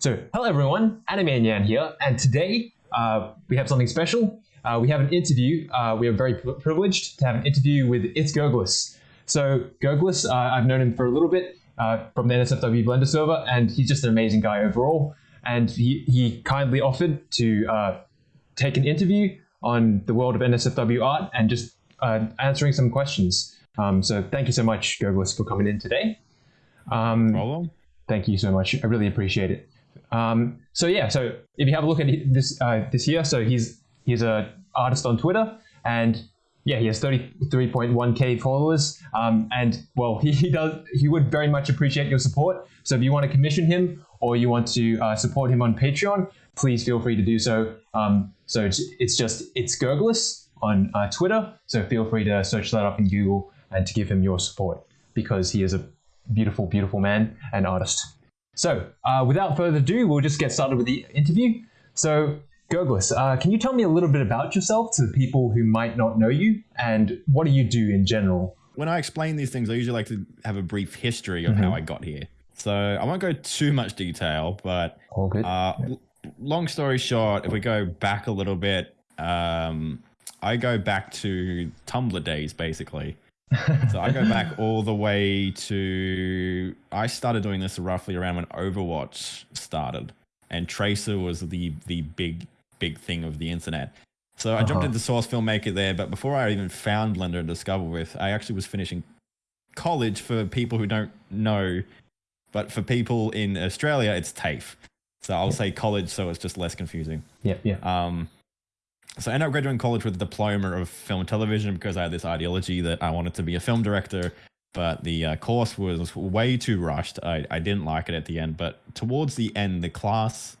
So, hello everyone, Anime Yan here, and today uh, we have something special. Uh, we have an interview. Uh, we are very pri- privileged to have an interview with It's Gurglis. So, Gurglis, uh, I've known him for a little bit uh, from the NSFW Blender server, and he's just an amazing guy overall. And he, he kindly offered to uh, take an interview on the world of NSFW art and just uh, answering some questions. Um, so, thank you so much, Gurglis, for coming in today. Um, Problem? Thank you so much. I really appreciate it. Um, so yeah, so if you have a look at this uh, this here, so he's he's a artist on Twitter, and yeah, he has thirty three point one k followers. Um, and well, he, he does he would very much appreciate your support. So if you want to commission him or you want to uh, support him on Patreon, please feel free to do so. Um, so it's, it's just it's Gurglis on uh, Twitter. So feel free to search that up in Google and to give him your support because he is a beautiful, beautiful man and artist. So, uh, without further ado, we'll just get started with the interview. So, Gurglis, uh, can you tell me a little bit about yourself to the people who might not know you, and what do you do in general? When I explain these things, I usually like to have a brief history of how I got here. So I won't go too much detail, but uh, l- long story short, if we go back a little bit, um, I go back to Tumblr days basically. So I go back all the way to I started doing this roughly around when Overwatch started, and Tracer was the the big big thing of the internet. So I jumped Uh-huh. into Source Filmmaker there, but before I even found Blender and Discover with, I actually was finishing college for people who don't know, but for people in Australia, it's TAFE. So I'll say college, so it's just less confusing. yeah, yeah. Um, so I ended up graduating college with a diploma of film and television because I had this ideology that I wanted to be a film director, but the uh, course was way too rushed. I, I didn't like it at the end, but towards the end, the class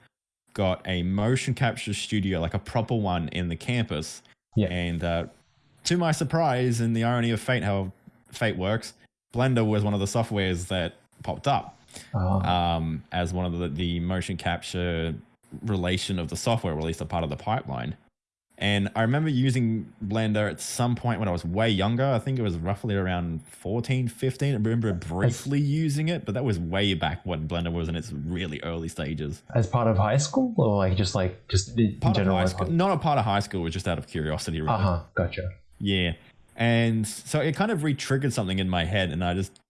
got a motion capture studio, like a proper one in the campus. Yeah. And uh, to my surprise, and the irony of fate, how fate works, Blender was one of the softwares that popped up Uh, um, as one of the, the motion capture relation of the software, or at least a part of the pipeline. And I remember using Blender at some point when I was way younger. I think it was roughly around 14, 15. I remember briefly using it, but that was way back when Blender was in its really early stages. as part of high school, or like just like just in Part general? of high school, not a part of high school, it was just out of curiosity. Really. Uh huh. Gotcha. Yeah. And so it kind of re triggered something in my head, and I just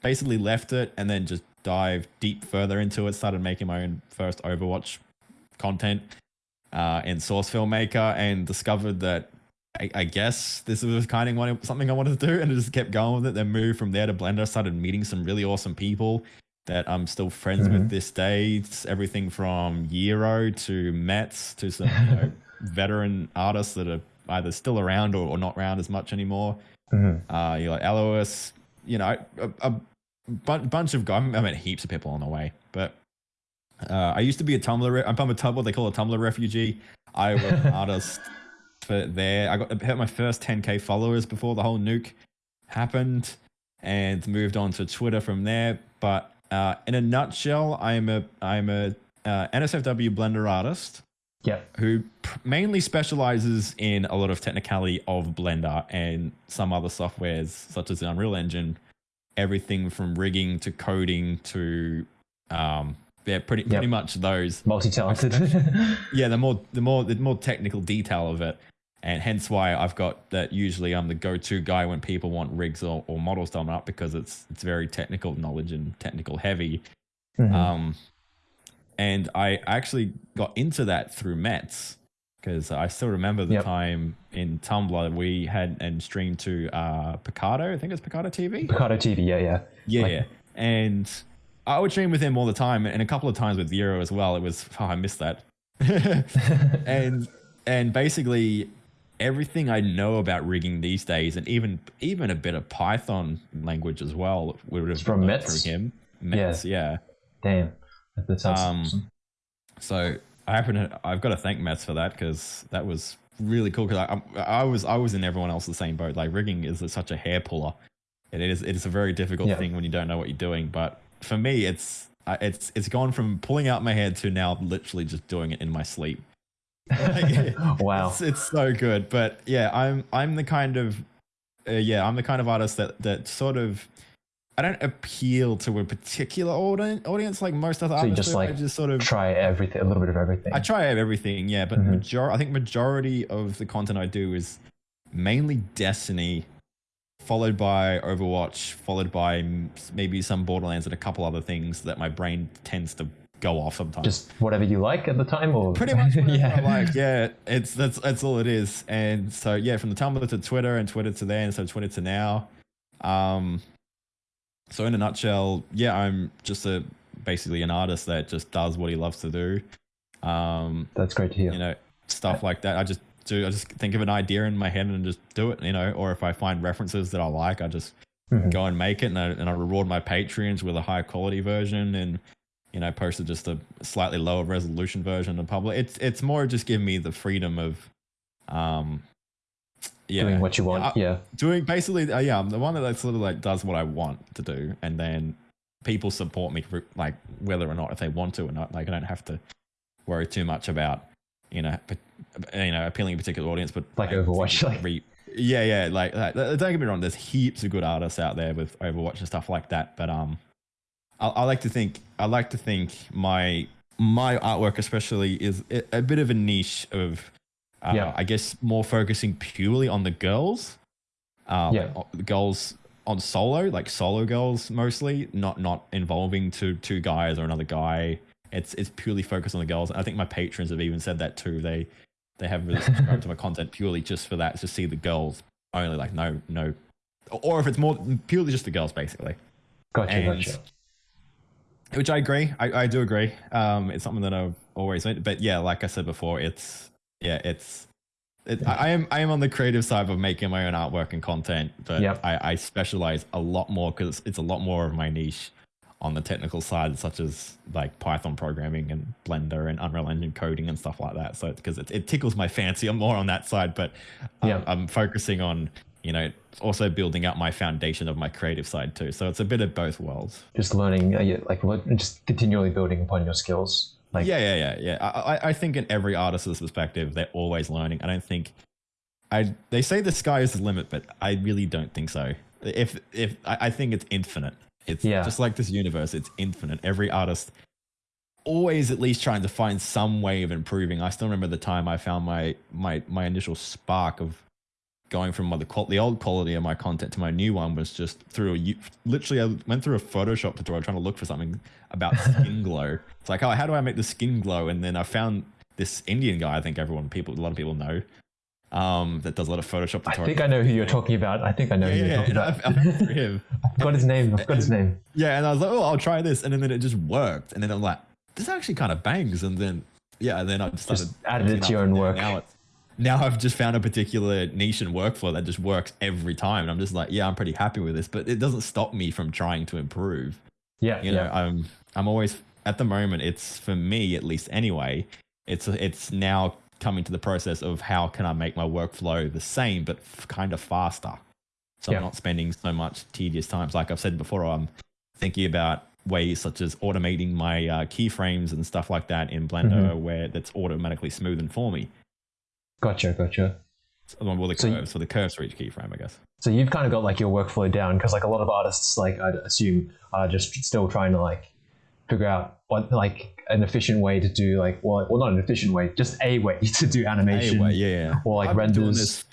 basically left it and then just dived deep further into it, started making my own first Overwatch content uh, in Source Filmmaker, and discovered that I, I guess this was kind of what- something I wanted to do, and I just kept going with it. Then moved from there to Blender, started meeting some really awesome people that I'm still friends with Mhm. this day. It's everything from Euro to Mets to some you know, veteran artists that are either still around or, or not around as much anymore. Mhm. Uh, you got Elois, you know, a, a bunch of guys. I met heaps of people on the way, but uh, I used to be a Tumblr. Re- I'm from a Tumblr. They call a Tumblr refugee. I was an artist for there. I got hit my first 10k followers before the whole nuke happened, and moved on to Twitter from there. But uh, in a nutshell, I'm a I'm a uh, NSFW Blender artist Yeah. who pr- mainly specializes in a lot of technicality of Blender and some other softwares such as the Unreal Engine, everything from rigging to coding to um yeah, pretty Yep. pretty much those. Multi-talented. Yeah, the more the more the more technical detail of it. And hence why I've got that usually I'm the go-to guy when people want rigs or, or models done up because it's it's very technical knowledge and technical heavy. Mhm. Um, and I actually got into that through Mets because I still remember the Yep. time in Tumblr we had and streamed to uh, Picarto. I think it's Picarto TV. Picarto TV. Yeah, yeah. Yeah, Like- yeah. And I would stream with him all the time, and a couple of times with Euro as well. It was oh, I missed that. and and basically everything I know about rigging these days, and even even a bit of Python language as well, would have From through him. Mets, yeah. Damn. That, sounds Um, awesome. So I happen to, I've got to thank Mets for that because that was really cool. Because I, I, I was I was in everyone else's same boat. Like rigging is such a hair puller. It is it is a very difficult Yeah. thing when you don't know what you're doing. But for me, it's uh, it's it's gone from pulling out my head to now literally just doing it in my sleep. wow. It's, it's so good. But yeah, I'm I'm the kind of uh, yeah I'm the kind of artist that that sort of I don't appeal to a particular audi- audience like most other So artists. just do. I like just sort of try everything, a little bit of everything. I try everything, yeah, but Mhm. major- I think majority of the content I do is mainly Destiny, followed by Overwatch, followed by maybe some Borderlands and a couple other things that my brain tends to go off sometimes. just whatever you like at the time, or Pretty much whatever yeah. I like. Yeah, it's that's that's all it is. And so yeah, from the Tumblr to Twitter and Twitter to then, so Twitter to now. Um, so in a nutshell, yeah, I'm just a basically an artist that just does what he loves to do. Um, That's great to hear. you know, stuff like that. I just do. I just think of an idea in my head and just do it. You know, or if I find references that I like, I just Mhm. go and make it, and I, and I reward my patrons with a high quality version, and you know, posted just a slightly lower resolution version to public. It's it's more just giving me the freedom of, um, yeah, Doing what you want, I- yeah. doing basically uh, yeah i'm the one that sort of like does what i want to do and then people support me like whether or not if they want to or not like i don't have to worry too much about you know you know appealing to a particular audience but Like Overwatch, like- re- yeah yeah like, like don't get me wrong there's heaps of good artists out there with overwatch and stuff like that but um i, I like to think i like to think my my artwork especially is a, bit of a niche of uh, Yeah. I guess more focusing purely on the girls. Uh, Yeah. like, o- the girls on solo, like solo girls mostly, not not involving two two guys or another guy. It's it's purely focused on the girls. I think my patrons have even said that too. They they have really subscribed to my content purely just for that, to see the girls only. Like no no, or if it's more purely just the girls, basically Gotcha, and- gotcha. which I agree. I, I do agree. Um, it's something that I've always meant. But yeah, like I said before, it's yeah, it's. It, I, am I am on the creative side of making my own artwork and content, but Yep. I, I specialize a lot more because it's a lot more of my niche on the technical side, such as like Python programming and Blender and Unreal Engine coding and stuff like that. So because it, it tickles my fancy, I'm more on that side, but um, Yeah. I'm focusing on you know also building up my foundation of my creative side too. So it's a bit of both worlds. Just learning, uh, like just continually building upon your skills. Like, yeah, yeah, yeah, yeah. I, I- I think in every artist's perspective, they're always learning. I don't think I. They say the sky is the limit, but I really don't think so. If if I, I think it's infinite. It's Yeah. just like this universe. It's infinite. Every artist always at least trying to find some way of improving. I still remember the time I found my my my initial spark of going from the the old quality of my content to my new one was just through a literally I went through a Photoshop tutorial trying to look for something about skin glow. It's like, oh, how do I make the skin glow? And then I found this Indian guy. I think everyone people a lot of people know um, that does a lot of Photoshop tutorials. I think I know who you're talking about. I think I know yeah, who you're yeah, talking I, about. I found it through him. I've got his name. I've got his name. Yeah, and I was like, oh, I'll try this, and then it just worked, and then I'm like, this actually kind of bangs, and then yeah, and then I just started Just added it to your own work. Now now I've just found a particular niche and workflow that just works every time, and I'm just like, yeah, I'm pretty happy with this, but it doesn't stop me from trying to improve. Yeah, You know, yeah. I'm I'm always at the moment. It's for me at least anyway. It's it's now coming to the process of how can I make my workflow the same but f- kind of faster, so Yeah. I'm not spending so much tedious times. Like I've said before, I'm thinking about ways such as automating my uh, keyframes and stuff like that in Blender, Mm-hmm. where that's automatically smoothened for me. Gotcha, gotcha. Well, the So curves, so the curves for each keyframe, I guess. So you've kind of got like your workflow down because like a lot of artists, like I'd assume, are just still trying to like figure out what like an efficient way to do like well, well not an efficient way, just a way to do animation. Anyway, yeah, Or like I've been renders. this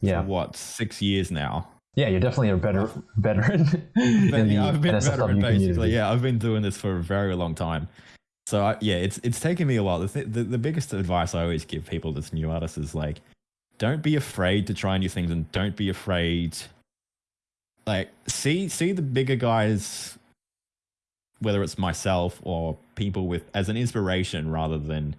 Yeah, for what six years now. yeah, you're definitely a better veteran But, the yeah, I've been veteran community. Yeah, I've been doing this for a very long time. So I, yeah, it's it's taken me a while. The, th- the the biggest advice I always give people that's new artists is like, don't be afraid to try new things, and don't be afraid. Like see see the bigger guys, whether it's myself or people with as an inspiration rather than,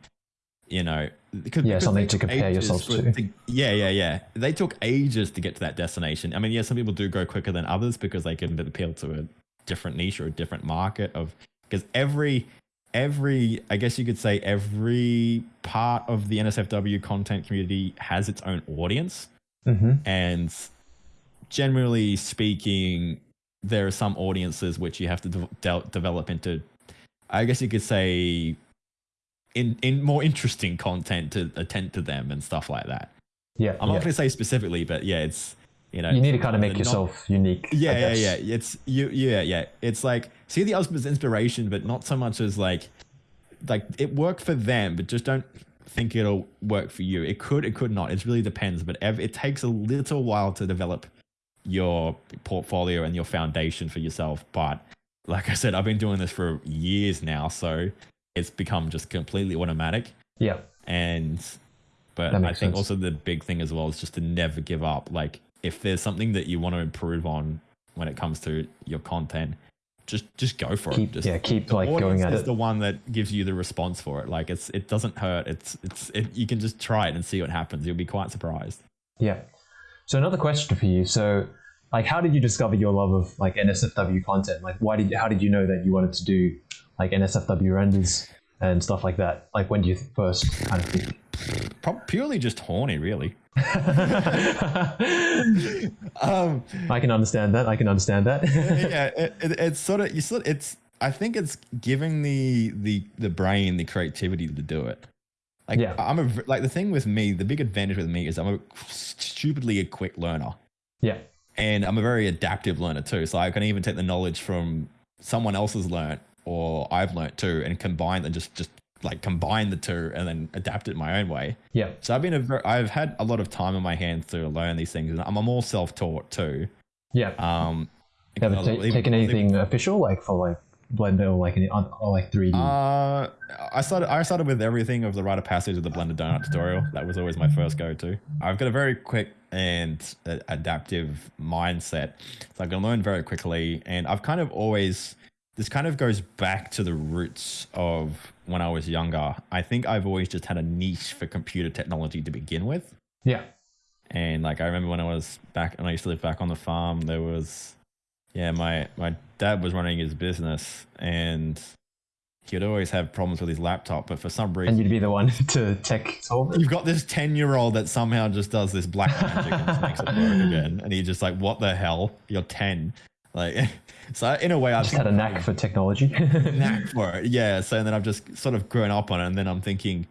you know, because, Yeah, because something to compare yourself for- to. Yeah, yeah, yeah. They took ages to get to that destination. I mean, yeah, some people do go quicker than others because they can appeal to a different niche or a different market of because every every I guess you could say every part of the NSFW content community has its own audience hmm and generally speaking there are some audiences which you have to de- de- develop into I guess you could say in in more interesting content to attend to them and stuff like that. Yeah, I'm not going to say specifically, but yeah, it's You know, You need to kind of make yourself unique. Yeah, yeah, yeah. It's you. Yeah, yeah. It's like see the others as inspiration, but not so much as like, like it worked for them, but just don't think it'll work for you. It could, it could not. It really depends. But ev- it takes a little while to develop your portfolio and your foundation for yourself. But like I said, I've been doing this for years now, so it's become just completely automatic. Yeah. And but I think sense. also the big thing as well is just to never give up. Like if there's something that you want to improve on when it comes to your content, just just go for Keep it. Just, yeah, keep like going at is it. the one that gives you the response for it. Like it's it doesn't hurt. It's it's it, you can just try it and see what happens. You'll be quite surprised. Yeah. So another question for you. So like how did you discover your love of like NSFW content? Like why did how did you know that you wanted to do like NSFW renders and stuff like that? Like when do you first kind of think? Purely just horny, really. Um, I can understand that. I can understand that. yeah, it, it, it's sort of you sort. Of, It's I think it's giving the the the brain the creativity to do it. Like Yeah. I'm a like the thing with me. The big advantage with me is I'm a stupidly a quick learner, yeah. and I'm a very adaptive learner too. So I can even take the knowledge from someone else's learnt or I've learnt too, and combine and just just like combine the two and then adapt it my own way. Yeah. So I've been a ver- I've had a lot of time in my hands to learn these things, and I'm, I'm all self taught too. Yeah. Um, You haven't ta- even- taken anything official like for like Blender or like on or like 3D. Uh, I started. I started with everything of the rite of passage of the Blender Donut tutorial. That was always my first go-to. I've got a very quick and adaptive mindset, so I can learn very quickly. And I've kind of always. This kind of goes back to the roots of when I was younger. I think I've always just had a niche for computer technology to begin with. yeah. And like I remember when I was back when I used to live back on the farm, there was yeah, my my dad was running his business and he would always have problems with his laptop, but for some reason, And you'd be the one to tech solve it. you've got this 10 year old that somehow just does this black magic and makes it work again. And he's just like, What the hell? You're 10. Like so in a way I Just had a knack for technology. knack for it. Yeah. So and then I've just sort of grown up on it, and then I'm thinking,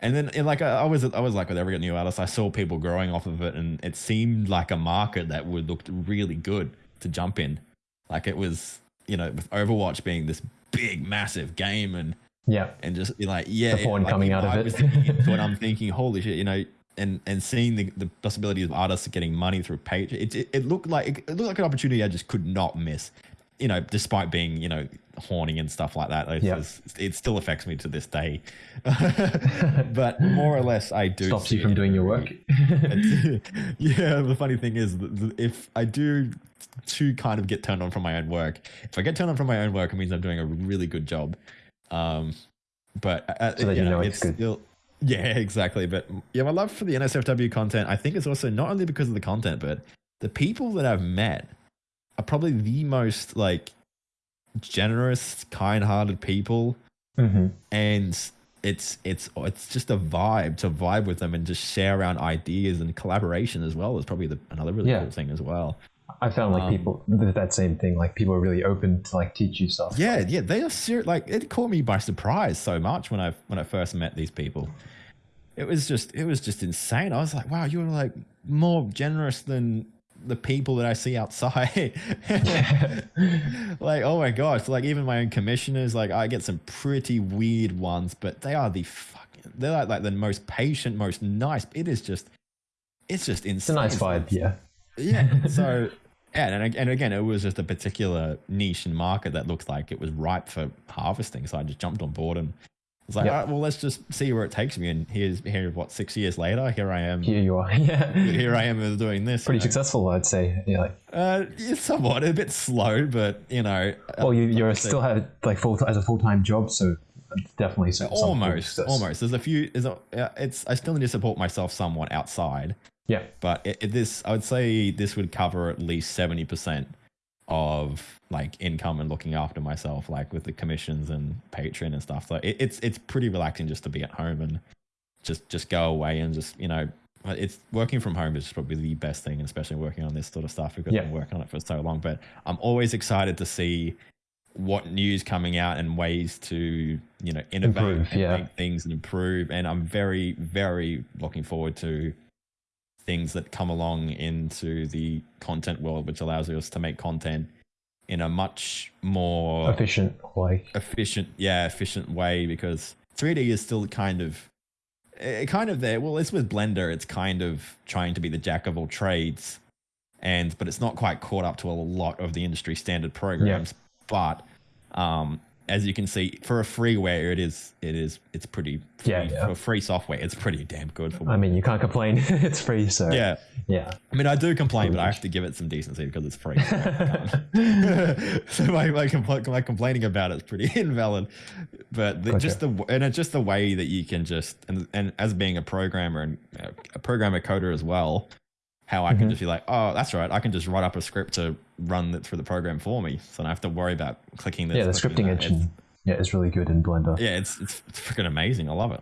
and then and like I I was I was like with every new artist, I saw people growing off of it, and it seemed like a market that would look really good to jump in. Like it was, you know, with Overwatch being this big, massive game, and yeah. and just be like, yeah, The porn like, coming out of it. was thinking into it, I'm thinking, holy shit, you know. And, and seeing the, the possibility of artists getting money through page, it, it, it looked like it looked like an opportunity I just could not miss you know, despite being, you know, horny and stuff like that, it's Yeah. just- it still affects me to this day. but more or less, I do. Stops you from it. doing your work. yeah, the funny thing is, if I do to kind of get turned on from my own work, if I get turned on from my own work, it means I'm doing a really good job. Um, but uh, So that you you know it's good. still. Yeah, exactly. But yeah, my love for the NSFW content, I think is also not only because of the content, but the people that I've met are probably the most like generous, kind-hearted people, hmm and it's it's it's just a vibe to vibe with them and just share around ideas and collaboration as well is probably the, another really Yeah. cool thing as well. I found like Um, people that same thing. Like people are really open to like teach you stuff. Yeah, yeah, they are serious. Like it caught me by surprise so much when I when I first met these people. It was just it was just insane. I was like, wow, you're like more generous than the people that I see outside. like, oh my gosh, like even my own commissioners, like I get some pretty weird ones, but they are the fucking they're like, like the most patient, most nice. It is just it's just insane. It's a nice vibe. Yeah. Yeah. So, yeah, and, and again, it was just a particular niche and market that looked like it was ripe for harvesting. So I just jumped on board and was like, Yep. all right, well, let's just see where it takes me. And here's here, what six years later, here I am. Here you are. yeah. Here I am doing this. Pretty you know. successful, I'd say. Yeah. Like, Uh, yeah, somewhat a bit slow, but you know. well, you uh, you're still have like full as a full time job, so definitely some, some form of almost, almost. There's a few. There's a, uh, it's. I still need to support myself somewhat outside. Yeah. but it, it, this i would say this would cover at least 70% of like income and looking after myself like with the commissions and patreon and stuff so it, it's it's pretty relaxing just to be at home and just just go away and just you know it's working from home is probably the best thing especially working on this sort of stuff because Yeah. i've been working on it for so long but i'm always excited to see what news coming out and ways to you know innovate Improve, and yeah. make things and improve and i'm very very looking forward to things that come along into the content world, which allows us to make content in a much more Efficient, way. efficient, yeah, efficient way because 3D is still kind of, it kind of there. Well, it's with Blender. It's kind of trying to be the jack of all trades, and but it's not quite caught up to a lot of the industry standard programs. But um, as you can see, for a freeware, it is it is it's pretty free, Yeah, yeah. for free software. It's pretty damn good for. I mean, you can't complain. it's free, so yeah, yeah. I mean, I do complain, but I have to give it some decency because it's free. so my, my, compl- my complaining about it is pretty invalid. But the, just the and it's just the way that you can just and and as being a programmer and uh, a programmer coder as well, how I can Mhm. just be like, oh, that's right, I can just write up a script to run it through the program for me, so I don't have to worry about clicking this. yeah, the scripting that. engine. Yeah, it's really good in Blender. Yeah, it's it's, it's freaking amazing. I love it.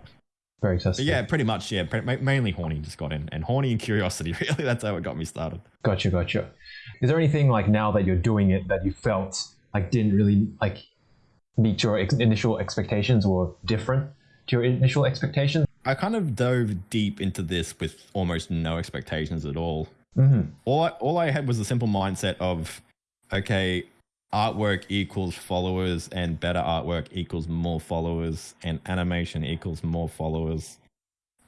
Very But yeah, pretty much. Yeah, mainly horny just got in, and horny and curiosity. Really, that's how it got me started. Gotcha, gotcha. Is there anything like now that you're doing it that you felt like didn't really like meet your ex- initial expectations or different to your initial expectations? I kind of dove deep into this with almost no expectations at all. hmm All I, all I had was a simple mindset of, okay, artwork equals followers, and better artwork equals more followers, and animation equals more followers.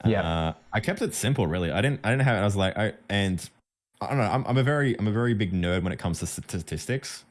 Yeah. uh, I kept it simple. Really, I didn't. I didn't have. I was like, I and I don't know. I'm, I'm a very, I'm a very big nerd when it comes to statistics.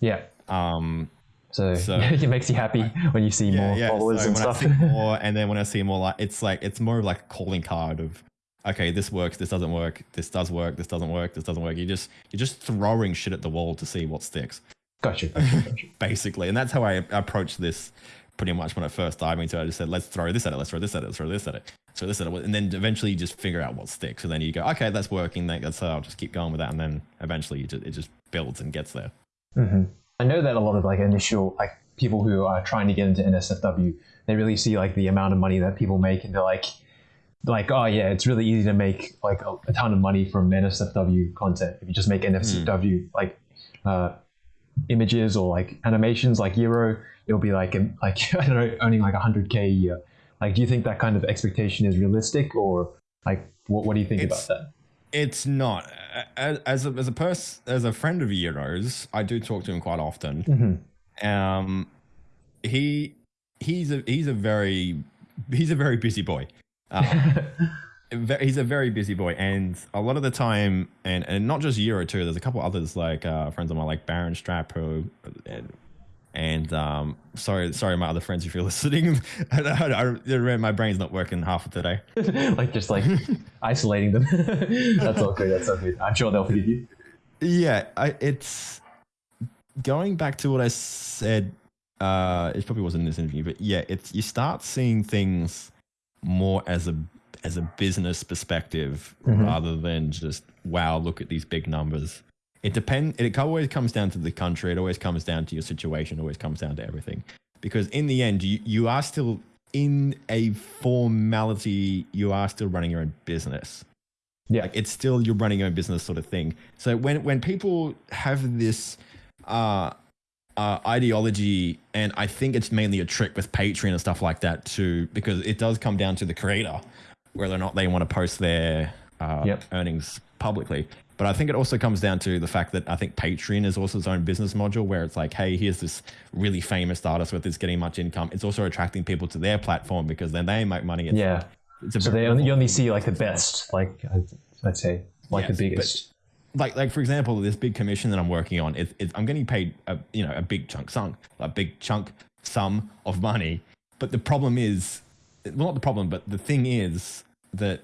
Yeah. Um, So, So- it makes you happy when you see more followers so and when stuff. I see more, and then when I see more, like it's like it's more of like a calling card of, okay, this works, this doesn't work, this does work, this doesn't work, this doesn't work. You just you're just throwing shit at the wall to see what sticks, gotcha, gotcha, gotcha. basically. And that's how I approached this pretty much when I first dived into it. I just said, let's throw this at it, let's throw this at it, let's throw this at it, throw this at it, and then eventually you just figure out what sticks. And then you go, okay, that's working. then That's I'll just keep going with that, and then eventually you just, it just builds and gets there. hmm I know that a lot of like initial like people who are trying to get into NSFW, they really see like the amount of money that people make, and they're like, like, oh yeah, it's really easy to make like a, a ton of money from NSFW content if you just make NSFW like uh, images or like animations like Euro, it'll be like um, like I don't know, earning like hundred k a year. Like, do you think that kind of expectation is realistic, or like what what do you think It's- about that? It's not as as a as a person as a friend of Euro's. I do talk to him quite often. hmm Um, he he's a he's a very he's a very busy boy. Um, he's a very busy boy, and a lot of the time, and and not just Euro too. There's a couple others like uh, friends of mine, like Baron Strap, who and, um, sorry, sorry, my other friends, if you're listening, I, I, I, my brain's not working half of today. like just like isolating them. that's all good. That's all good. I'm sure they'll forgive you. Yeah, I, it's going back to what I said. Uh, it probably wasn't in this interview, but yeah, it's you start seeing things more as a as a business perspective Mhm. rather than just wow, look at these big numbers. It depend. It always comes down to the country. It always comes down to your situation. It always comes down to everything. Because in the end, you you are still in a formality. You are still running your own business Yeah. like it's still you're running your own business sort of thing so when when people have this uh uh, ideology, and I think it's mainly a trick with Patreon and stuff like that too, because it does come down to the creator whether or not they want to post their uh, Yep. earnings publicly. But I think it also comes down to the fact that I think Patreon is also its own business module where it's like, hey, here's this really famous artist with this getting much income. It's also attracting people to their platform because then they make money. It's, Yeah. it's So they only, you only see like the best, like I'd, say, like Yes, the biggest. like like for example this big commission that i'm working on it, it, i'm getting paid a you know a big chunk sum a big chunk sum of money but the problem is well not the problem but the thing is that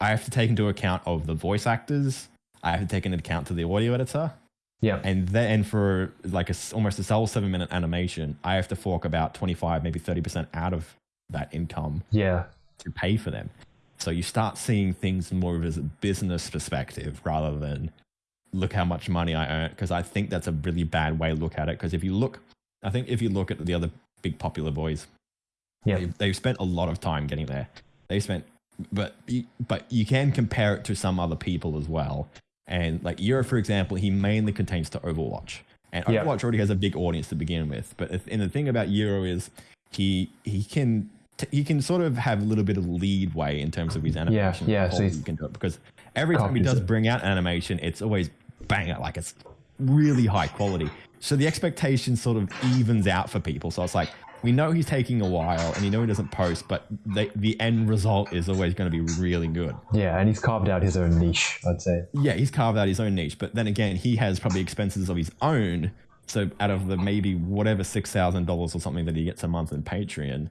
i have to take into account of the voice actors i have to take into account to the audio editor yeah. and then for like a s almost a sole seven minute animation i have to fork about 25 maybe 30% out of that income Yeah. to pay for them. So you start seeing things more of as a business perspective rather than look how much money I earn. Because I think that's a really bad way to look at it. Because if you look, I think if you look at the other big popular boys, Yeah. they've, they've spent a lot of time getting there. They spent, but but you can compare it to some other people as well. And like Euro, for example, he mainly contains to Overwatch, and Yeah. Overwatch already has a big audience to begin with. But and the thing about Euro is he he can t- he can sort of have a little bit of lead way in terms of his animation. yeah, so he's- you can do it because every time he does bring out animation, it's always bang it like it's really high quality. So the expectation sort of evens out for people. So it's like we know he's taking a while, and you know he doesn't post, but the the end result is always going to be really good. Yeah, and he's carved out his own niche, I'd say. Yeah, he's carved out his own niche, but then again, he has probably expenses of his own. So out of the maybe whatever six thousand dollars or something that he gets a month in Patreon,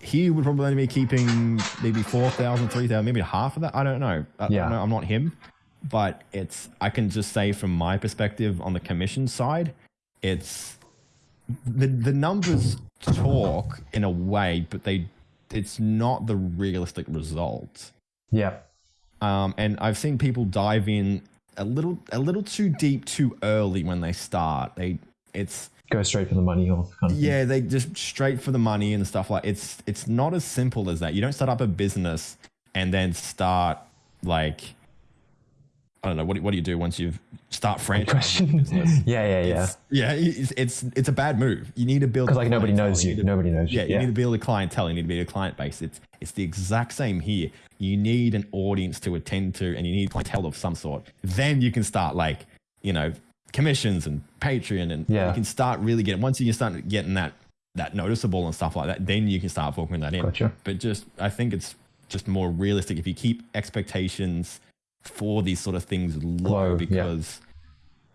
he would probably only be keeping maybe four thousand, three thousand, maybe half of that. I don't know. I, Yeah. I know. I'm not him, but it's. I can just say from my perspective on the commission side, it's the the numbers talk in a way, but they it's not the realistic result Yeah. um, and I've seen people dive in a little a little too deep too early when they start. They it's Go straight for the money or kind of thing. yeah they just straight for the money and stuff like it's it's not as simple as that. You don't start up a business and then start like I don't know what do, what do you do once you've start franchising yeah, yeah, yeah. It's- yeah, it's, it's it's a bad move. You need to build Because like nobody knows need you. to- Nobody knows yeah, you. Yeah, you need to build a clientele. You need to build a client base. It's it's the exact same here. You need an audience to attend to, and you need clientele of some sort. Then you can start like you know commissions and Patreon, and Yeah. you can start really getting once you start getting that that noticeable and stuff like that. Then you can start focusing that in. Gotcha. But just I think it's just more realistic if you keep expectations for these sort of things low Low, yeah. because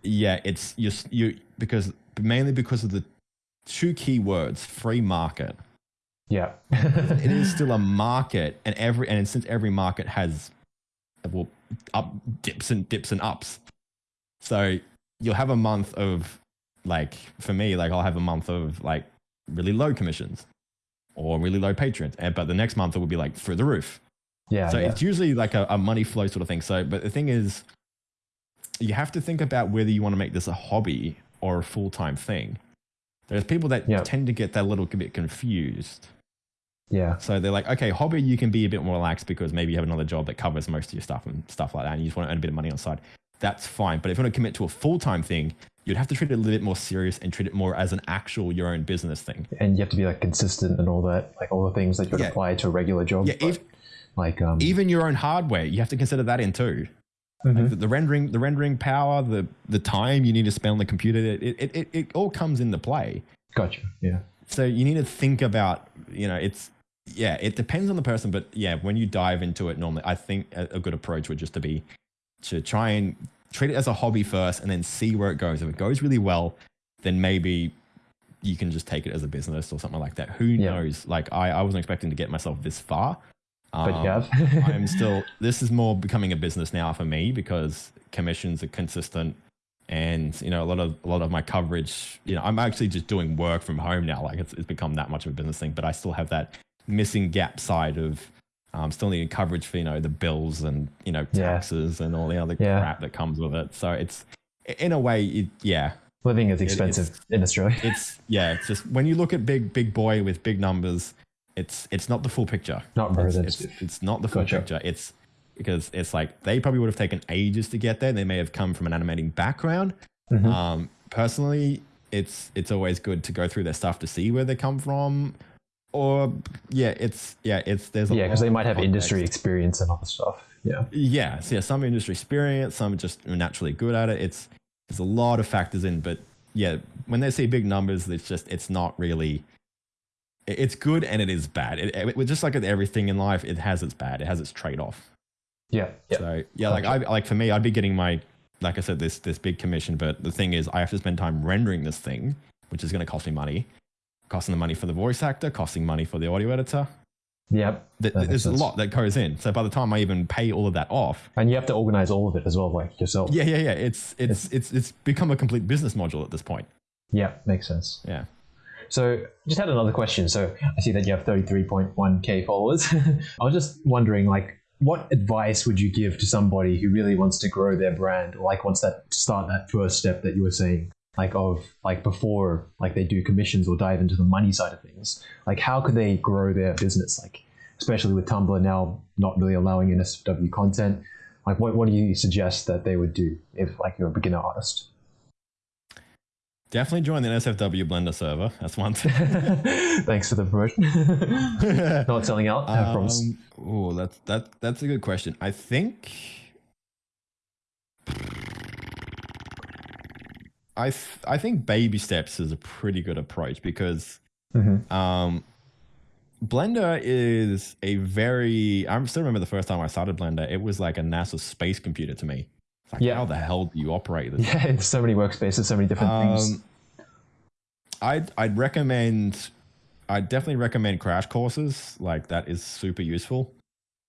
yeah, it's you you because mainly because of the two key words free market Yeah. it is still a market and every and since every market has well up dips and dips and ups so you'll have a month of like for me like i'll have a month of like really low commissions or really low patrons and but the next month it will be like through the roof yeah. so yeah. it's usually like a, a money flow sort of thing. So, but the thing is, you have to think about whether you want to make this a hobby or a full time thing. There's people that Yeah. tend to get that little bit confused. yeah. So they're like, okay, hobby, you can be a bit more relaxed because maybe you have another job that covers most of your stuff and stuff like that, and you just want to earn a bit of money on the side. That's fine. But if you want to commit to a full time thing, you'd have to treat it a little bit more serious and treat it more as an actual your own business thing. And you have to be like consistent and all that, like all the things that you would Yeah. apply to a regular job. Yeah, if, like um, even your own hardware, you have to consider that in too. mhm. the, the rendering the rendering power the the time you need to spend on the computer it, it, it, it all comes into play gotcha. Yeah. so you need to think about you know it's yeah it depends on the person but yeah when you dive into it normally i think a, a good approach would just to be to try and treat it as a hobby first and then see where it goes if it goes really well then maybe you can just take it as a business or something like that who Yeah. knows like i i wasn't expecting to get myself this far But Um, you have. I'm still. This is more becoming a business now for me because commissions are consistent, and you know a lot of a lot of my coverage. You know, I'm actually just doing work from home now. Like it's, it's become that much of a business thing, but I still have that missing gap side of um, still needing coverage for you know the bills and you know Yeah. taxes and all the other Yeah. crap that comes with it. So it's in a way, it, yeah, Living is It- expensive in Australia. it's yeah. It's just when you look at big big boy with big numbers, it's it's not the full picture. Not it's, representative. it's, it's not the full Gotcha. picture. It's because it's like they probably would have taken ages to get there. They may have come from an animating background. Mhm. Um, personally, it's it's always good to go through their stuff to see where they come from. Or yeah, it's yeah, it's there's a yeah, because they might have industry experience and other stuff. Yeah. Yeah, so yeah, some industry experience, some are just naturally good at it. It's there's a lot of factors in, but yeah, when they see big numbers, it's just it's not really. It- It's good and it is bad. It, it, just like with everything in life, it has its bad. It has its trade off. Yeah. Yeah. So yeah, like I like for me, I'd be getting my like I said this this big commission, but the thing is, I have to spend time rendering this thing, which is going to cost me money, costing the money for the voice actor, costing money for the audio editor. Yep. Th- That makes There's a lot that goes in. So by the time I even pay all of that off, And you have to organize all of it as well, like yourself. yeah, yeah, yeah, it's it's it's it's become a complete business module at this point. Yeah, makes sense. Yeah. So, just had another question. So, I see that you have 33.1k followers. I was just wondering, like, what advice would you give to somebody who really wants to grow their brand, or like wants that start that first step that you were saying, like of like before, like they do commissions or dive into the money side of things. Like, how could they grow their business? Like, especially with Tumblr now not really allowing NSFW content. Like, what what do you suggest that they would do if like you're a beginner artist? Definitely join the NSFW Blender server. That's one thing. Thanks for the promotion. Not selling out. I um, Oh, that's that. That's a good question. I think. I th I think baby steps is a pretty good approach because mm -hmm. um, Blender is a very. I still remember the first time I started Blender. It was like a NASA space computer to me. Like, Yeah. how the hell do you operate this? Yeah, it's so many workspaces, so many different things. Um, I'd I'd recommend. I'd definitely recommend crash courses. Like that is super useful.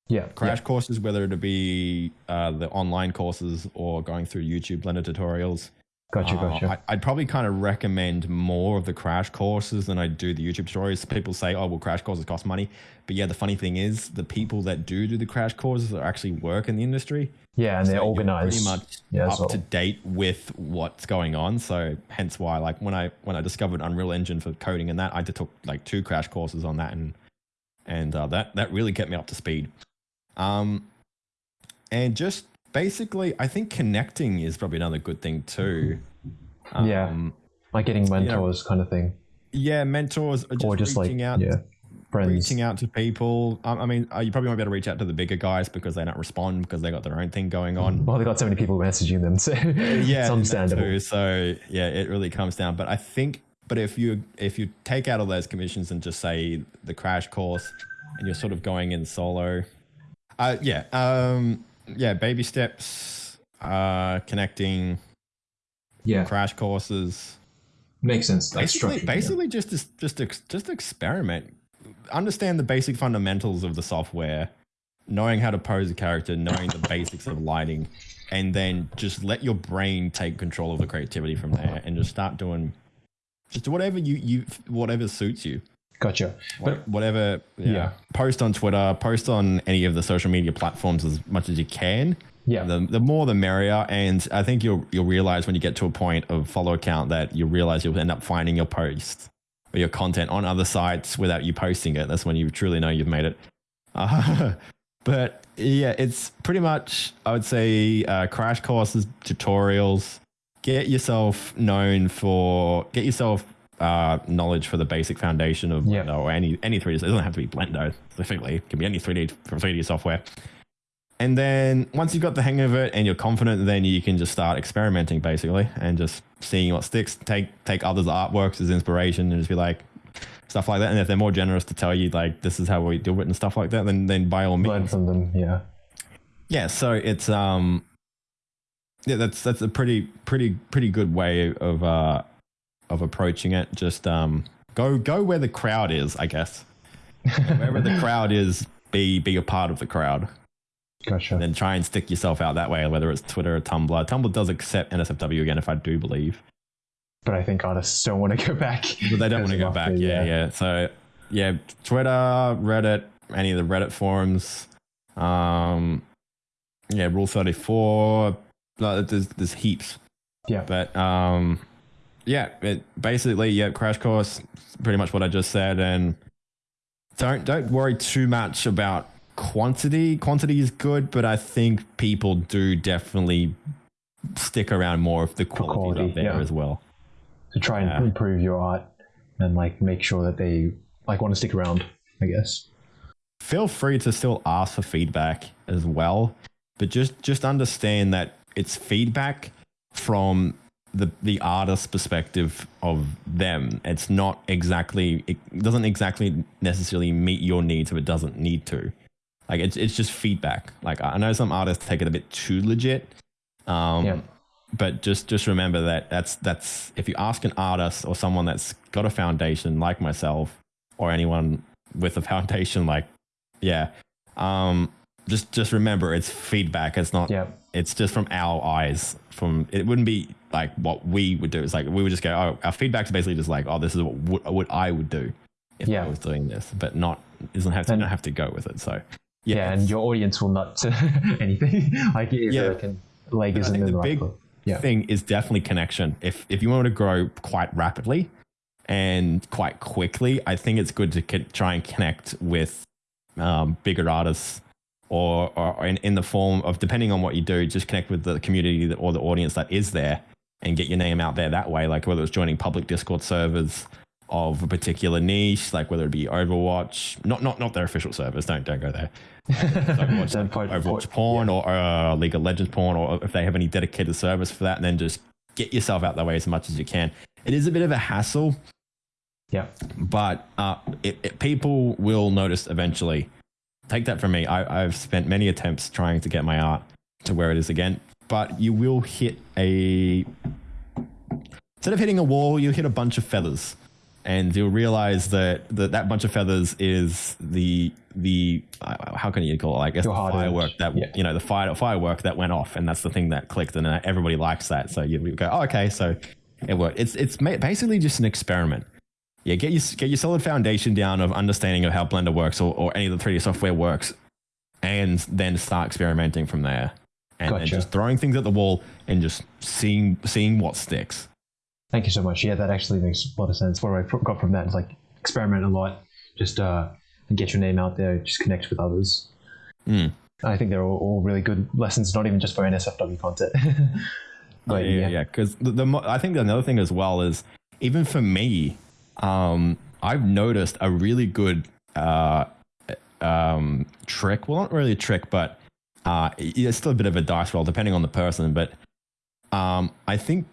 Yeah, Crash courses, whether it be uh, the online courses or going through YouTube Blender tutorials. Gotcha, Uh, gotcha. I, I'd probably kind of recommend more of the crash courses than I do the YouTube tutorials. People say, "Oh, well, crash courses cost money," but yeah, the funny thing is, the people that do do the crash courses are actually work in the industry. yeah, and So they're organized. pretty much yeah, up so- to date with what's going on. So hence why, like when I when I discovered Unreal Engine for coding and that, I took like two crash courses on that, and and uh, that that really kept me up to speed. Um, and just basically, I think connecting is probably another good thing too. Yeah. Um, like getting mentors kind of thing. yeah, mentors or just, or just like, reaching out, yeah, friends. reaching out to people. Um, I mean, uh, you probably won't be able to reach out to the bigger guys because they don't respond because they got their own thing going on. Well, they got so many people messaging them, so yeah, it's that understandable. So yeah, it really comes down. But I think, but if you if you take out all those commissions and just say the crash course, and you're sort of going in solo, uh, yeah, um, yeah, baby steps, uh, connecting, Yeah, crash courses. makes sense. Basically, structured, yeah. just just just just experiment. Understand the basic fundamentals of the software, knowing how to pose a character, knowing the basics of lighting, and then just let your brain take control of the creativity from there, and just start doing just whatever you you whatever suits you. Gotcha. But whatever. Yeah. Yeah. Post on Twitter. Post on any of the social media platforms as much as you can. yeah, The, the more the merrier, and I think you'll you'll realize when you get to a point of follow account that you realize you'll end up finding your post or your content on other sites without you posting it. That's when you truly know you've made it. Uh, but yeah, it's pretty much I would say uh, crash courses, tutorials. Get yourself known for get yourself uh, knowledge for the basic foundation of Yeah. Blender or any any 3D. It doesn't have to be Blender specifically. It can be any 3D from 3D software. And then once you've got the hang of it and you're confident, then you can just start experimenting basically and just seeing what sticks. Take take others' artworks as inspiration and just be like stuff like that. And if they're more generous to tell you like this is how we do it and stuff like that, then then by all learn means. from them. Yeah, Yeah. So it's um yeah, that's that's a pretty pretty pretty good way of uh of approaching it. Just um go go where the crowd is, I guess. Wherever the crowd is, be be a part of the crowd gotcha. and then try and stick yourself out that way, whether it's Twitter or Tumblr. Tumblr does accept NSFW again, if I do believe, but I think artists don't want to go back. but they don't want to go back. after, Yeah, yeah. So yeah, Twitter, Reddit, any of the Reddit forums, um, yeah, Rule Thirty Four. There's there's heaps, Yeah, but um, yeah, it basically yeah, crash course, pretty much what I just said, and don't don't worry too much about quantity. Quantity is good, but I think people do definitely stick around more if the quality, quality, up there yeah. as well. to try and Yeah. improve your art and like make sure that they like want to stick around. I guess. Feel free to still ask for feedback as well, but just just understand that it's feedback from the the artist's perspective of them. It's not exactly it doesn't exactly necessarily meet your needs if it doesn't need to. Like it's it's just feedback. Like I know some artists take it a bit too legit. Um Yeah. but just just remember that that's that's if you ask an artist or someone that's got a foundation like myself or anyone with a foundation like yeah um just just remember it's feedback it's not Yeah, it's just from our eyes from it wouldn't be like what we would do it's like we would just go oh our feedback's basically just like oh this is what what i would do if Yeah. i was doing this but not doesn't have to And- don't have to go with it so yeah, and your audience will not anything like if Yeah. yeah. can leg I isn't in the the right big. Yeah. thing is definitely connection. If if you want to grow quite rapidly and quite quickly, I think it's good to try and connect with um, bigger artists, or or in, in the form of depending on what you do, just connect with the community that, or the audience that is there, and get your name out there that way. Like whether it's joining public Discord servers of a particular niche, like whether it be Overwatch, not not not their official servers. Don't don't go there. Overwatch, po- Overwatch porn or uh, League of Legends porn, or if they have any dedicated service for that, and then just get yourself out that way as much as you can. It is a bit of a hassle, Yeah. but uh, it, it, people will notice eventually. Take that from me. I, I've spent many attempts trying to get my art to where it is again, but you will hit a. Instead of hitting a wall, you hit a bunch of feathers, and you'll realize that that, that bunch of feathers is the the uh, how can you call it? I guess the firework edge. that Yeah. you know the fire firework that went off, and that's the thing that clicked, and everybody likes that. So you go, oh, okay, so it worked. It's it's basically just an experiment. Yeah, get your get your solid foundation down of understanding of how Blender works or, or any of the 3D software works, and then start experimenting from there. And, and just throwing things at the wall and just seeing seeing what sticks. Thank you so much. Yeah, that actually makes a lot of sense. What I got from that is like experiment a lot, just uh, get your name out there, just connect with others. Mm. I think they're all, all really good lessons, not even just for NSFW content. but yeah, yeah, yeah. Because the, the mo- I think another thing as well is even for me, um, I've noticed a really good uh, um, trick. Well, not really a trick, but uh, it's still a bit of a dice roll depending on the person. But um, I think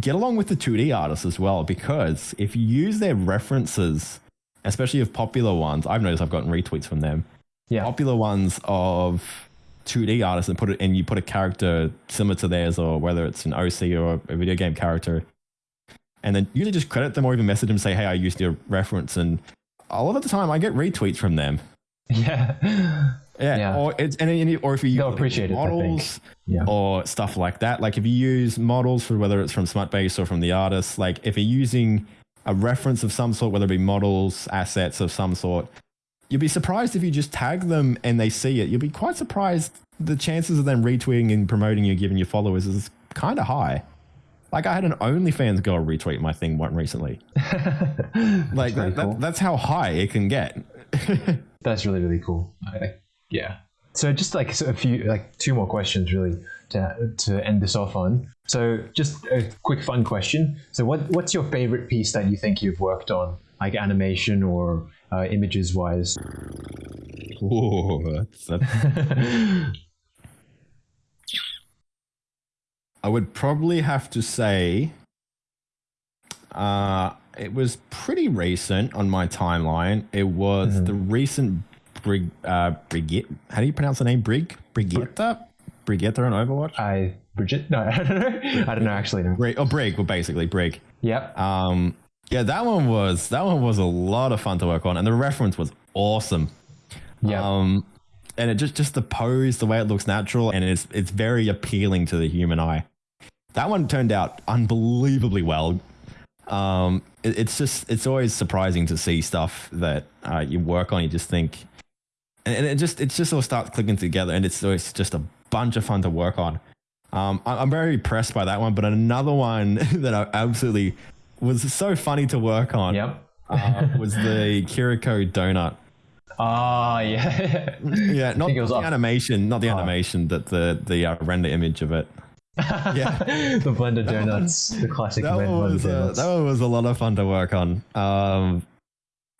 get along with the 2D artists as well because if you use their references, especially of popular ones, I've noticed I've gotten retweets from them yeah, popular ones of 2D artists and put it and you put a character similar to theirs or whether it's an OC or a video game character and then usually just credit them or even message them say hey I used your reference. And a lot of the time I get retweets from them. Yeah, yeah, Yeah. or it's and, and or if you They'll use models yeah, or stuff like that. Like if you use models for whether it's from Smutbase or from the artist like if you're using a reference of some sort whether it be models assets of some sort you'll be surprised if you just tag them and they see it. You'll be quite surprised the chances of them retweeting and promoting you giving your followers is kind of high like i had an onlyfans girl retweet my thing one recently like that, that- cool. that's how high it can get That's really really cool. I, yeah. So just like so a few like two more questions really to to end this off on. So just a quick fun question. So what what's your favorite piece that you think you've worked on, like animation or uh, images wise? Ooh, that's, that's I would probably have to say uh, it was pretty recent on my timeline. It was Mhm. the recent Brig, uh, Brigitte. How do you pronounce the name? Brig? Brigitte? Brigitte on Overwatch? I Bridget? No, I don't know. I don't know actually. No. Brig, oh, Brig, well, basically, Brig. Yep. Um, yeah, that one was that one was a lot of fun to work on, and the reference was awesome. Yeah. Um, and it just just the pose, the way it looks natural, and it's it's very appealing to the human eye. That one turned out unbelievably well. Um, it, it's just it's always surprising to see stuff that uh, you work on. You just think, and, and it just it just all starts clicking together, and it's it's just a bunch of fun to work on. Um, I- I'm very impressed by that one, but another one that I absolutely was so funny to work on Yep. uh, was the Kiriko donut. Ah, yeah. Yeah, not think it was the up. animation, not the Oh. animation, that the the uh, render image of it. Yeah. the blender donuts, the classic That one was uh, donuts. that one was a lot of fun to work on. Um,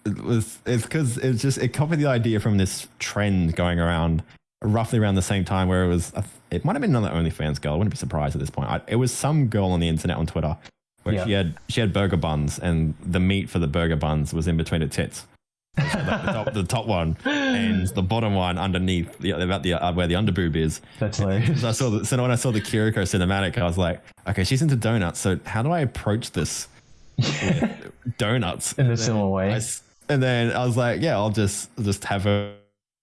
it was it's because it's just it copied the idea from this trend going around roughly around the same time where it was a- it might have been another OnlyFans girl. I wouldn't be surprised at this point. I, it was some girl on the internet on Twitter where Yeah. she had she had burger buns and the meat for the burger buns was in between her tits. So she had, like, the, top, the top one and the bottom one underneath the, about the uh, where the underboob is. That's hilarious. So I saw the, so when I saw the Kiriko cinematic, I was like, okay, she's into donuts. So how do I approach this donuts? In a similar way. I and then I was like, yeah, I'll just just have her,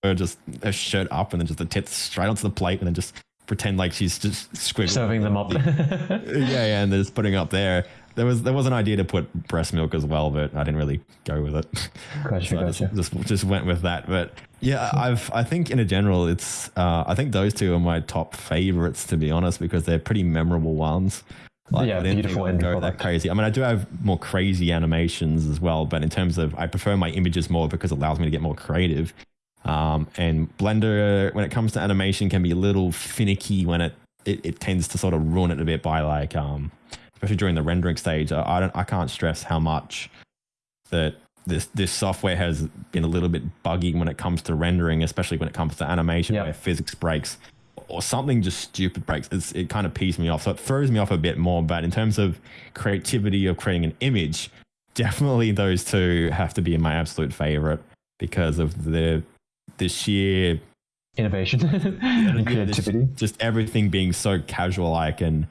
her just her shirt up and then just the tits straight onto the plate and then just pretend like she's just squiggling. Serving them up. yeah, yeah, and then just putting it up there. There was there was an idea to put breast milk as well, but I didn't really go with it. Gotcha, So I just, just just went with that. But yeah, I've I think in a general, it's uh, I think those two are my top favorites to be honest because they're pretty memorable ones. Yeah, I didn't beautiful go product. that crazy. I mean, I do have more crazy animations as well, but in terms of I prefer my images more because it allows me to get more creative. Um, and Blender, when it comes to animation, can be a little finicky when it, it, it tends to sort of ruin it a bit by like, um, especially during the rendering stage. I, don't, I can't stress how much that this this software has been a little bit buggy when it comes to rendering, especially when it comes to animation Yeah. where physics breaks or something just stupid breaks. It's, it kind of pees me off. So it throws me off a bit more. But in terms of creativity of creating an image, definitely those two have to be my absolute favorite because of the the sheer Innovation and creativity. just everything being so casual like and,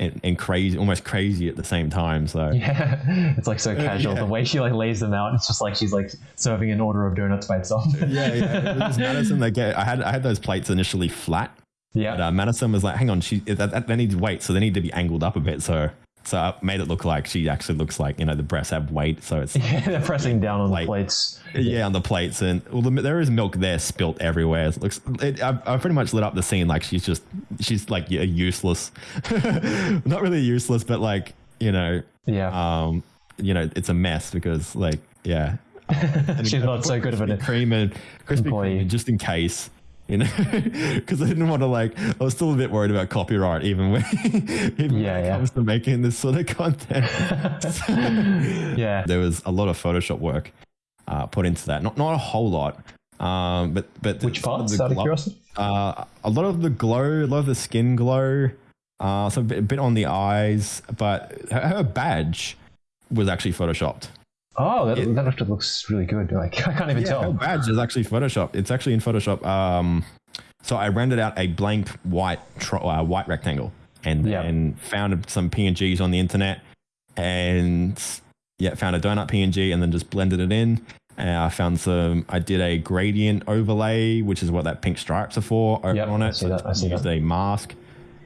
and and crazy almost crazy at the same time so Yeah, it's like so casual. yeah. The way she like lays them out, it's just like she's like serving an order of donuts by itself. yeah yeah it madison they get i had i had those plates initially flat yeah. but uh, madison was like hang on she that, that, they need weight so they need to be angled up a bit so so I made it look like she actually looks like you know the breasts have weight so it's Yeah, they're pressing down on Like- the plates. yeah on the plates and well the, there is milk there spilt everywhere it looks it, I, I pretty much lit up the scene like she's just she's like yeah, useless not really useless but like you know Yeah. um you know it's a mess because like yeah And She's not so good of an Kreme and employee. Kreme just in case you know because I didn't want to like I was still a bit worried about copyright even when even Yeah, when it yeah. comes to making this sort of content yeah. there was a lot of Photoshop work uh, put into that not not a whole lot um but but Which parts? Out of curiosity. uh, a lot of the glow, a lot of the skin glow, uh, so a bit, a bit on the eyes, but her, her badge was actually photoshopped. Oh, that, it- that actually looks really good. Like I can't even Yeah, her tell. badge is actually photoshopped. It's actually in Photoshop. Um, so I rendered out a blank white tro- uh, white rectangle and then found some PNGs on the internet and yeah, found a donut PNG and then just blended it in. And I found some. I did a gradient overlay, which is what that pink stripes are for over Yep, on I it. see that, I see used that. a mask,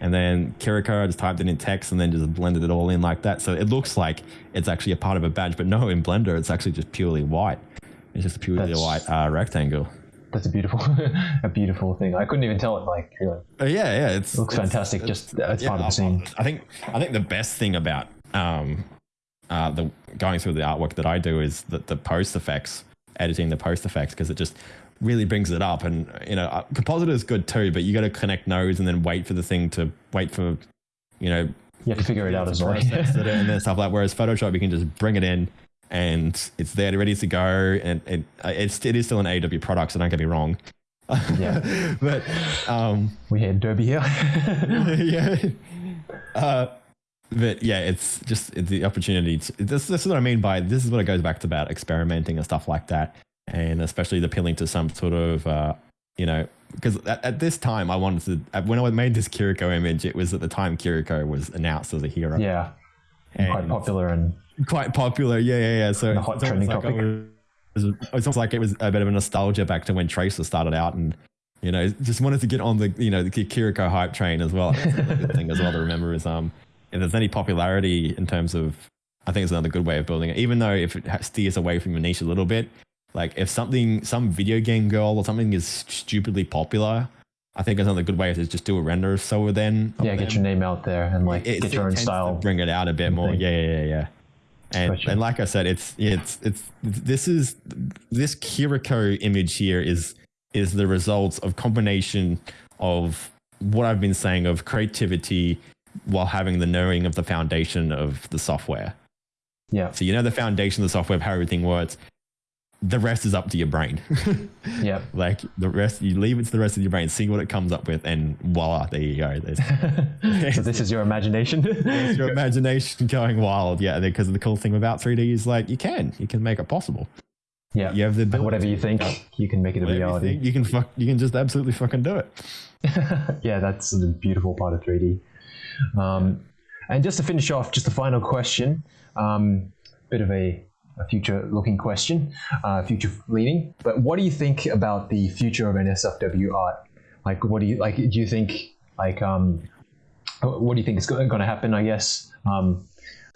and then Kiriko. I just typed it in text and then just blended it all in like that. So it looks like it's actually a part of a badge, but no, in Blender it's actually just purely white. It's just a purely That's- white uh, rectangle. That's a beautiful, a beautiful thing. I couldn't even tell it. Like, really. Uh, yeah, yeah, it's It looks it's- fantastic. it's- Just it's yeah, part of the scene. I think I think the best thing about um, uh, the going through the artwork that I do is the, the post effects, editing the post effects because it just really brings it up. And you know, compositor is good too, but you got to connect nodes and then wait for the thing to wait for, you know, You have to figure it out as well. and then stuff like. That whereas Photoshop, you can just bring it in. And it's there, ready to go, and it, it's it is still an AW product, so don't get me wrong. Yeah. but um, we had Derby here. yeah. Uh, but yeah, it's just it's the opportunity. To, this, this is what I mean by this is what it goes back to about experimenting and stuff like that, and especially the appealing to some sort of uh, you know because at, at this time I wanted to when I made this Kiriko image, it was at the time Kiriko was announced as a hero. yeah, and quite popular and Quite popular, yeah, yeah, yeah. So hot it's almost trending like topic. it was- it's almost like it was a bit of a nostalgia back to when Tracer started out, and you know, just wanted to get on the you know the Kiriko hype train as well. That's good thing as well to remember is um, if there's any popularity in terms of, I think it's another good way of building it. Even though if it steers away from your niche a little bit, like if something, some video game girl or something is stupidly popular, I think another good way is just do a render of so then. Yeah, get them your name out there and like it- get your own style. bring it out a bit more. thing. yeah yeah yeah and, and like i said it's it's it's this is this kiriko image here is is the results of combination of what i've been saying of creativity while having the knowing of the foundation of the software. Yeah, so you know the foundation of the software of how everything works the rest is up to your brain yeah. like the rest you leave it to the rest of your brain see what it comes up with and voila there you go There's, so this is your imagination. it's your imagination going wild. Yeah, because the cool thing about 3D is like you can, you can make it possible. yeah, You have the ability whatever you think, you can make it a whatever you reality. think, you can fuck, you can just absolutely fucking do it. yeah, that's the beautiful part of 3D. Um, and just to finish off, just a final question, um, bit of a, a future-looking question, uh, future-leaning. But what do you think about the future of NSFW art? Like, what do you like? Do you think like um, what do you think is going to happen? I guess. Um,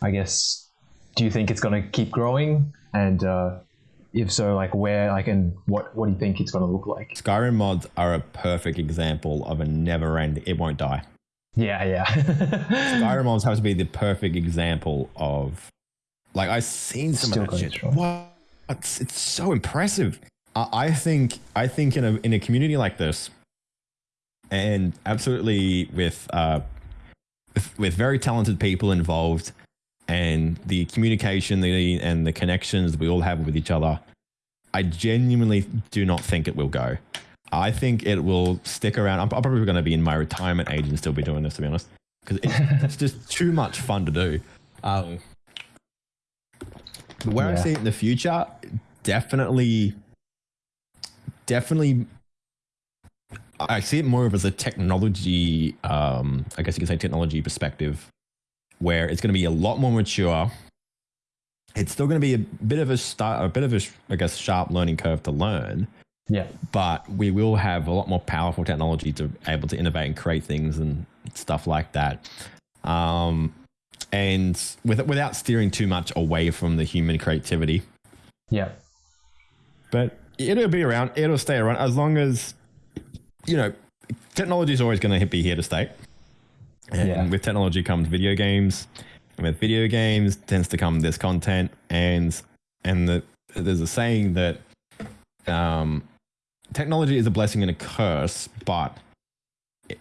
I guess. Do you think it's going to keep growing? And uh, if so, like where? Like, and what? What do you think it's going to look like? Skyrim mods are a perfect example of a never end. It won't die. Yeah, yeah. Skyrim mods have to be the perfect example of, like I've seen some Still of that shit. strong. What? It's, it's so impressive. I, I think I think in a in a community like this, and absolutely with uh, with, with very talented people involved, and the communication the, and the connections we all have with each other, I genuinely do not think it will go. I think it will stick around. I'm, I'm probably going to be in my retirement age and still be doing this, to be honest, because it's, it's just too much fun to do. Um, where I see it in the future, definitely, definitely, I see it more of as a technology. Um, I guess you could say technology perspective, where it's going to be a lot more mature. It's still going to be a bit of a start, a bit of a, I guess, sharp learning curve to learn Yeah. but we will have a lot more powerful technology to able to innovate and create things and stuff like that. Um, and with, without steering too much away from the human creativity. Yeah. But it'll be around. It'll stay around as long as you know. Technology is always going to be here to stay. And Yeah. with technology comes video games, and with video games tends to come this content, and and the, there's a saying that um, technology is a blessing and a curse, but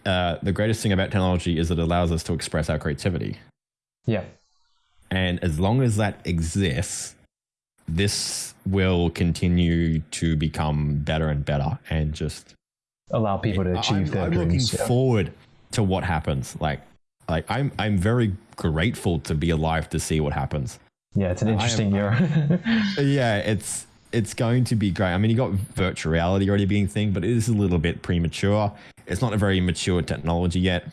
uh, the greatest thing about technology is it allows us to express our creativity. Yeah. And as long as that exists, this will continue to become better and better and just Allow people to achieve I'm, their I'm dreams. looking yeah. forward to what happens. Like like I'm I'm very grateful to be alive to see what happens. yeah, it's an I am- interesting era. Yeah, it's it's going to be great. I mean, you got virtual reality already being a thing, but it is a little bit premature. It's not a very mature technology yet.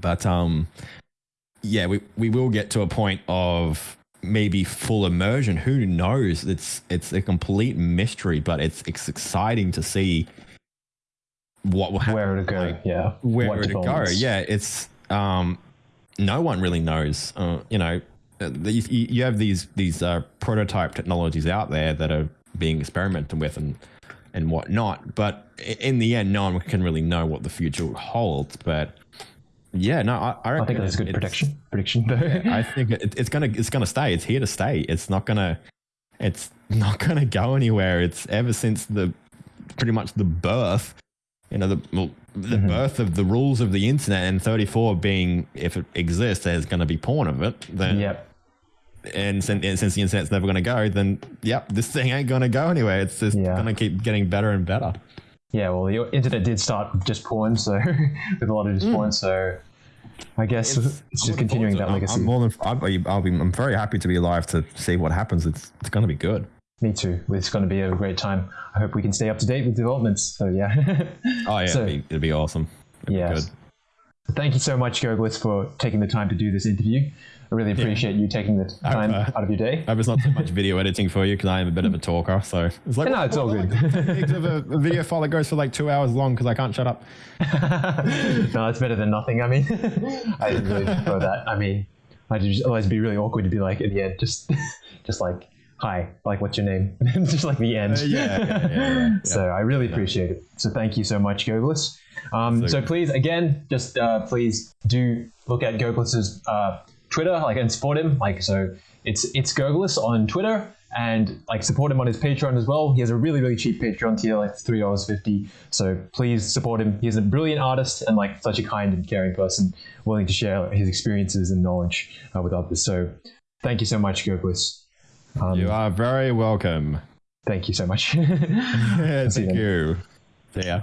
But um yeah, we, we will get to a point of maybe full immersion. Who knows? It's it's a complete mystery, but it's it's exciting to see what will happen. Where to go? like, yeah. where What to go. Yeah, it's um, no one really knows. Uh, you know, uh, you, you have these these uh, prototype technologies out there that are being experimented with and and whatnot. But in the end, no one can really know what the future holds. But yeah, no, I, I, I think that's a good prediction. Prediction though. I think it, it's gonna it's gonna stay. It's here to stay. It's not gonna it's not gonna go anywhere. It's ever since the pretty much the birth, you know, the well, the Mhm. birth of the rules of the internet and 34 being if it exists, there's gonna be porn of it. Then yep. and since, and since the internet's never gonna go, then yep, this thing ain't gonna go anywhere. It's just Yeah. gonna keep getting better and better. Yeah, well, the internet did start with just porn, so with a lot of just porn, mm. so I guess it's, just continuing that I'm- legacy. I'm more than I'll be, I'll be I'm very happy to be alive to see what happens. It's it's gonna be good. Me too. It's going to be a great time. I hope we can stay up to date with developments. So yeah. Oh yeah, So- it'd, be, it'd be awesome. It'd Yes. be good. Thank you so much, Goglis, for taking the time to do this interview. I really appreciate you taking the time uh, out of your day. I hope it's not too much video editing for you because I am a bit of a talker. So it's like No, it's all good. gigs of a, a video file that goes for like two hours long because I can't shut up. no, it's better than nothing. I mean, I didn't really prefer that. I mean, I'd just always be really awkward to be like at the end, just, just like, hi, like, what's your name? just like the end. Uh, yeah, yeah, yeah, yeah, yeah. So I really appreciate it. So thank you so much, Goglis. Um, So- so please, again, just uh, please do look at Goglis's uh, Twitter, like, and support him. Like, so it's it's Goglis on Twitter, and like support him on his Patreon as well. He has a really really cheap Patreon tier, like three dollars fifty. So please support him. He's a brilliant artist and like such a kind and caring person, willing to share his experiences and knowledge uh, with others. So thank you so much, Goglis. Um, You are very welcome. Thank you so much. Yeah, thank you. See ya.